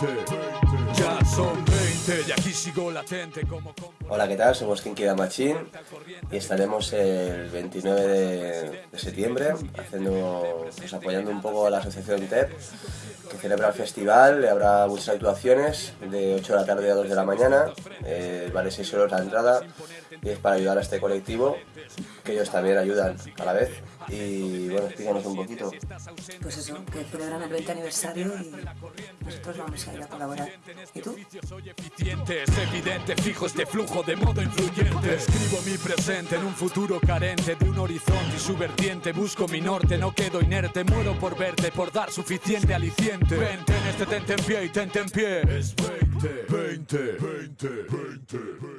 Ya son 20 y aquí sigo latente como... Hola, ¿qué tal? Somos Kinky da Machine y estaremos el 29 de, de septiembre haciendo, pues, apoyando un poco a la asociación TEP que celebra el festival, habrá muchas actuaciones de 8 de la tarde a 2 de la mañana, eh, vale 6 euros la entrada y es para ayudar a este colectivo que ellos también ayudan a la vez y bueno, explícanos un poquito. Pues eso, que celebran el 20 aniversario y nosotros vamos a ir a colaborar. ¿Y tú? eficientes, evidente, fijo este flujo de modo influyente. Escribo mi presente en un futuro carente de un horizonte y su vertiente. Busco mi norte, no quedo inerte, muero por verte, por dar suficiente aliciente. Vente en este tente en pie y tente en pie. Es 20, 20, 20, 20, 20.